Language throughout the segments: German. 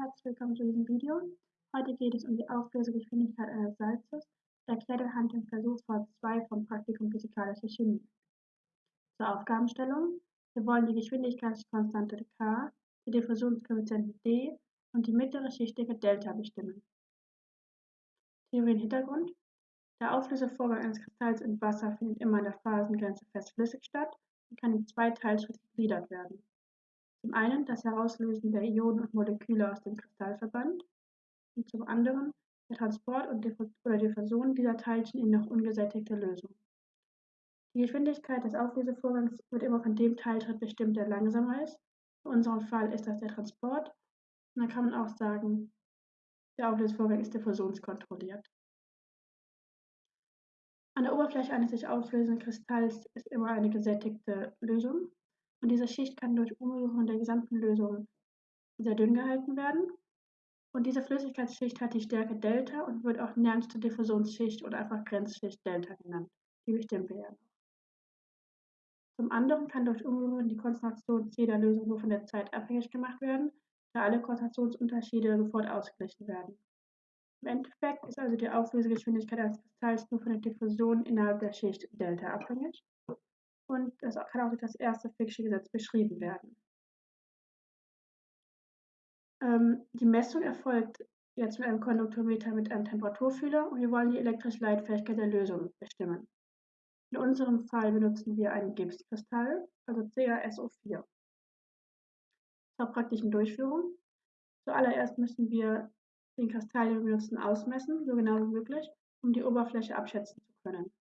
Herzlich willkommen zu diesem Video. Heute geht es um die Auflösegeschwindigkeit eines Salzes, erklärt anhand dem Versuchswort 2 vom Praktikum Physikalische Chemie. Zur Aufgabenstellung. Wir wollen die Geschwindigkeitskonstante k, die Diffusionskoeffizienten d und die mittlere Schichtdicke Delta bestimmen. Theorie und Hintergrund. Der Auflösevorgang eines Kristalls in Wasser findet immer an der Phasengrenze fest-flüssig statt und kann in zwei Teilschritte gegliedert werden. Zum einen das Herauslösen der Ionen und Moleküle aus dem Kristallverband und zum anderen der Transport oder Diffusion dieser Teilchen in noch ungesättigte Lösung. Die Geschwindigkeit des Auflösevorgangs wird immer von dem Teilschritt bestimmt, der langsamer ist. In unserem Fall ist das der Transport. Und dann kann man auch sagen, der Auflösevorgang ist diffusionskontrolliert. An der Oberfläche eines sich auflösenden Kristalls ist immer eine gesättigte Lösung. Und diese Schicht kann durch Umrühren der gesamten Lösung sehr dünn gehalten werden. Und diese Flüssigkeitsschicht hat die Stärke Delta und wird auch nernste Diffusionsschicht oder einfach Grenzschicht Delta genannt. Die bestimmen wir ja noch. Zum anderen kann durch Umrühren die Konzentration C der Lösung nur von der Zeit abhängig gemacht werden, da alle Konzentrationsunterschiede sofort ausgeglichen werden. Im Endeffekt ist also die Auflösegeschwindigkeit eines Kristalls nur von der Diffusion innerhalb der Schicht Delta abhängig und das kann auch durch das erste Fick'sche Gesetz beschrieben werden. Ähm, die Messung erfolgt jetzt mit einem Konduktometer mit einem Temperaturfühler und wir wollen die elektrische Leitfähigkeit der Lösung bestimmen. In unserem Fall benutzen wir einen Gipskristall, also CaSO4. Zur praktischen Durchführung. Zuallererst müssen wir den Kristall, den wir benutzen, ausmessen, so genau wie möglich, um die Oberfläche abschätzen zu können.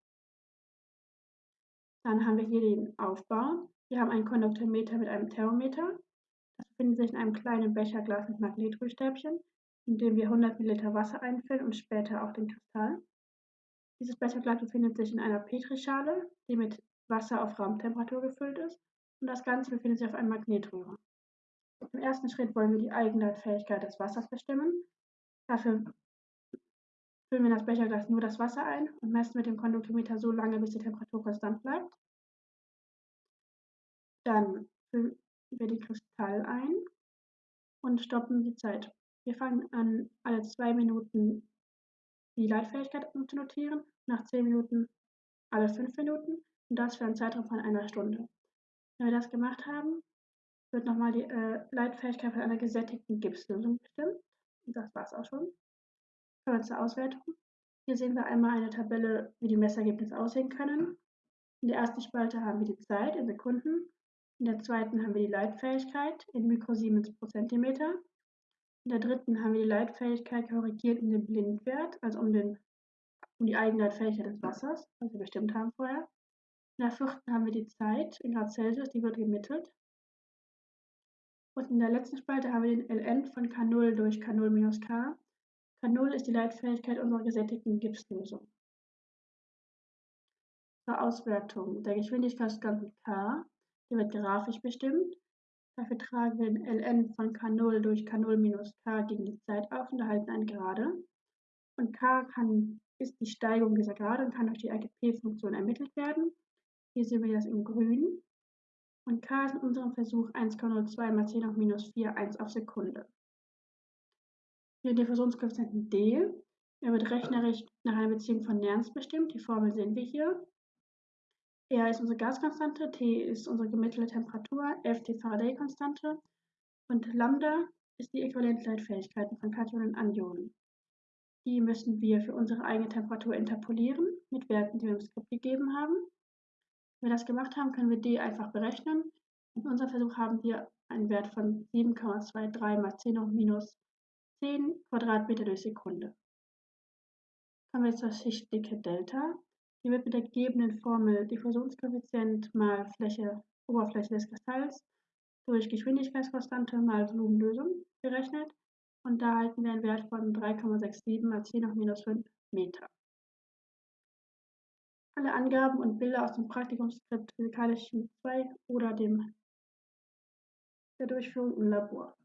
Dann haben wir hier den Aufbau. Wir haben ein Konduktometer mit einem Thermometer. Das befindet sich in einem kleinen Becherglas mit Magnetrührstäbchen, in dem wir 100 ml Wasser einfüllen und später auch den Kristall. Dieses Becherglas befindet sich in einer Petrischale, die mit Wasser auf Raumtemperatur gefüllt ist und das Ganze befindet sich auf einem Magnetrührer. Im ersten Schritt wollen wir die Eigenleitfähigkeit des Wassers bestimmen. Dafür füllen wir in das Becherglas nur das Wasser ein und messen mit dem Konduktometer so lange, bis die Temperatur konstant bleibt. Dann füllen wir den Kristall ein und stoppen die Zeit. Wir fangen an, alle zwei Minuten die Leitfähigkeit zu notieren, nach zehn Minuten alle fünf Minuten und das für einen Zeitraum von einer Stunde. Wenn wir das gemacht haben, wird nochmal die äh, Leitfähigkeit von einer gesättigten Gipslösung bestimmt. Und das war es auch schon. Kommen wir zur Auswertung. Hier sehen wir einmal eine Tabelle, wie die Messergebnisse aussehen können. In der ersten Spalte haben wir die Zeit in Sekunden. In der zweiten haben wir die Leitfähigkeit in Mikrosiemens pro Zentimeter. In der dritten haben wir die Leitfähigkeit korrigiert in den Blindwert, also um, den, um die Eigenleitfähigkeit des Wassers, was wir bestimmt haben vorher. In der vierten haben wir die Zeit in Grad Celsius, die wird gemittelt. Und in der letzten Spalte haben wir den Ln von K0 durch K0 minus K. K0 ist die Leitfähigkeit unserer gesättigten Gipslösung. Zur Auswertung der Geschwindigkeitskonstante K, die wird grafisch bestimmt. Dafür tragen wir den ln von K0 durch K0 minus K gegen die Zeit auf und erhalten eine Gerade. Und K kann, ist die Steigung dieser Gerade und kann durch die RGP-Funktion ermittelt werden. Hier sehen wir das in grün. Und K ist in unserem Versuch 1,02 mal 10 auf minus 4, 1 auf Sekunde den Diffusionskoeffizienten d. Er wird rechnerisch nach einer Beziehung von Nernst bestimmt. Die Formel sehen wir hier. R ist unsere Gaskonstante, T ist unsere gemittelte Temperatur, F die Faraday-Konstante und Lambda ist die Äquivalentleitfähigkeiten von Kationen und Anionen. Die müssen wir für unsere eigene Temperatur interpolieren mit Werten, die wir im Skript gegeben haben. Wenn wir das gemacht haben, können wir D einfach berechnen. In unserem Versuch haben wir einen Wert von 7,23 mal 10 hoch minus 10 Quadratmeter durch Sekunde. Kommen wir zur Schichtdicke Delta. Die wird mit der gegebenen Formel Diffusionskoeffizient mal Fläche, Oberfläche des Kristalls durch Geschwindigkeitskonstante mal Volumenlösung berechnet und da halten wir einen Wert von 3,67 mal 10 hoch minus 5 Meter. Alle Angaben und Bilder aus dem Praktikumsskript Physikalische Chemie 2 oder dem der Durchführung im Labor.